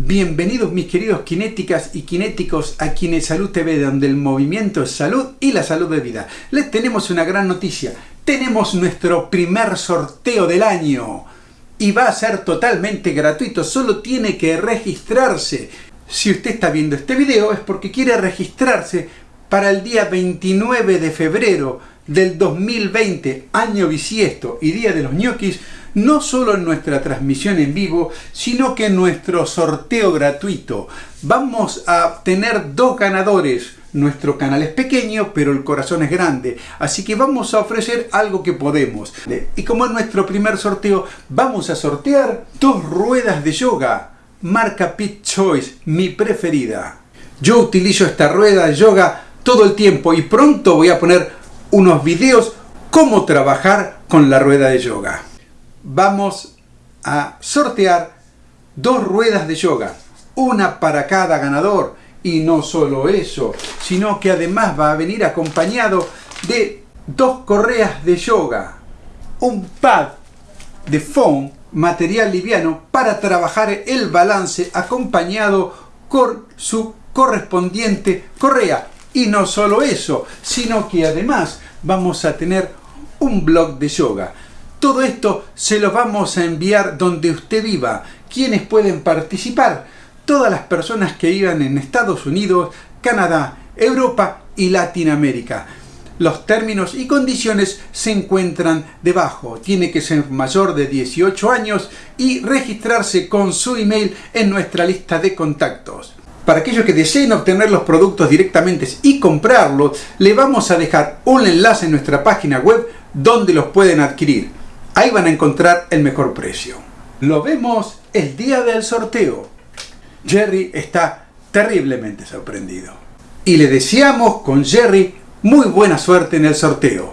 Bienvenidos mis queridos kinéticas y kinéticos a Kine Salud TV, donde el movimiento es salud y la salud de vida. Les tenemos una gran noticia. Tenemos nuestro primer sorteo del año. Y va a ser totalmente gratuito, solo tiene que registrarse. Si usted está viendo este video es porque quiere registrarse para el día 29 de febrero del 2020, año bisiesto y día de los ñoquis, no solo en nuestra transmisión en vivo, sino que en nuestro sorteo gratuito. Vamos a tener dos ganadores. Nuestro canal es pequeño, pero el corazón es grande. Así que vamos a ofrecer algo que podemos. Y como en nuestro primer sorteo, vamos a sortear dos ruedas de yoga. Marca Pit Choice, mi preferida. Yo utilizo esta rueda de yoga todo el tiempo y pronto voy a poner unos videos cómo trabajar con la rueda de yoga vamos a sortear dos ruedas de yoga, una para cada ganador. Y no solo eso, sino que además va a venir acompañado de dos correas de yoga, un pad de foam, material liviano, para trabajar el balance acompañado con su correspondiente correa. Y no solo eso, sino que además vamos a tener un blog de yoga. Todo esto se lo vamos a enviar donde usted viva. ¿Quiénes pueden participar? Todas las personas que vivan en Estados Unidos, Canadá, Europa y Latinoamérica. Los términos y condiciones se encuentran debajo. Tiene que ser mayor de 18 años y registrarse con su email en nuestra lista de contactos. Para aquellos que deseen obtener los productos directamente y comprarlos, le vamos a dejar un enlace en nuestra página web donde los pueden adquirir. Ahí van a encontrar el mejor precio. Lo vemos el día del sorteo. Jerry está terriblemente sorprendido. Y le deseamos con Jerry muy buena suerte en el sorteo.